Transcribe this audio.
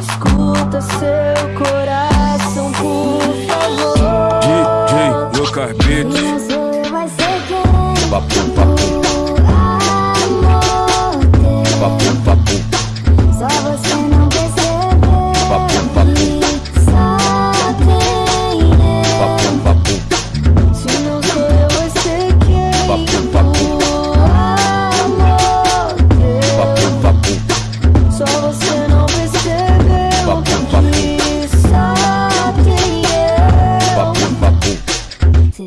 Escuta seu coração, por favor. DJ Lucas Beat Papo